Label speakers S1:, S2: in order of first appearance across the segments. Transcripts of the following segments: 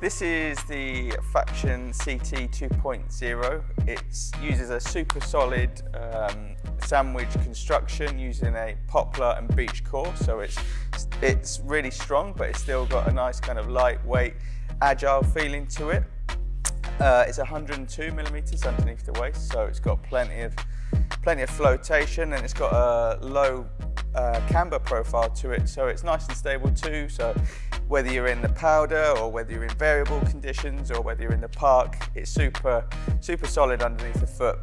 S1: This is the Faction CT 2.0. It uses a super solid um, sandwich construction using a poplar and beech core. So it's, it's really strong, but it's still got a nice kind of lightweight, agile feeling to it. Uh, it's 102 millimeters underneath the waist, so it's got plenty of plenty of flotation and it's got a low uh, camber profile to it, so it's nice and stable too. So whether you're in the powder or whether you're in variable conditions or whether you're in the park, it's super, super solid underneath the foot.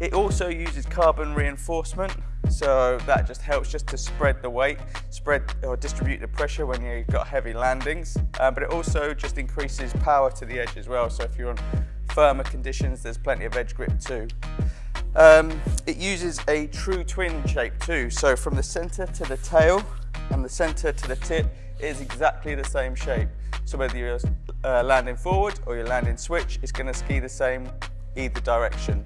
S1: It also uses carbon reinforcement, so that just helps just to spread the weight, spread or distribute the pressure when you've got heavy landings. Um, but it also just increases power to the edge as well. So if you're on firmer conditions, there's plenty of edge grip too. Um, it uses a true twin shape too. So from the center to the tail and the center to the tip is exactly the same shape. So whether you're uh, landing forward or you're landing switch, it's gonna ski the same either direction.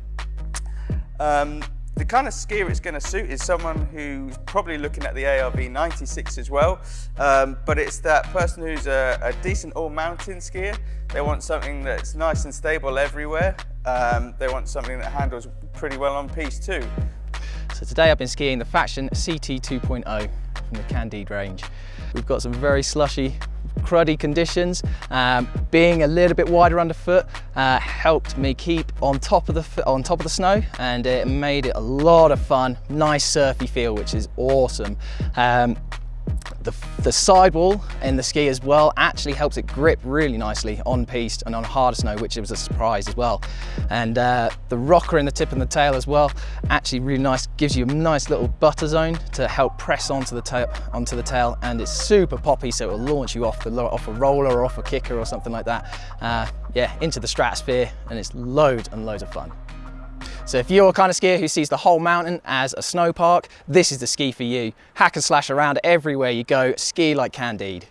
S1: Um, the kind of skier it's going to suit is someone who's probably looking at the ARV 96 as well, um, but it's that person who's a, a decent all-mountain skier. They want something that's nice and stable everywhere. Um, they want something that handles pretty well on piste too.
S2: So today I've been skiing the Faction CT 2.0 from the Candide range. We've got some very slushy cruddy conditions. Um, being a little bit wider underfoot uh, helped me keep on top of the on top of the snow, and it made it a lot of fun. Nice surfy feel, which is awesome. Um, the, the sidewall in the ski as well actually helps it grip really nicely on piste and on harder snow, which was a surprise as well. And uh, the rocker in the tip and the tail as well, actually really nice, gives you a nice little butter zone to help press onto the tail, onto the tail, and it's super poppy, so it will launch you off the off a roller or off a kicker or something like that. Uh, yeah, into the stratosphere, and it's loads and loads of fun. So if you're a kind of skier who sees the whole mountain as a snow park, this is the ski for you. Hack and slash around everywhere you go, ski like Candide.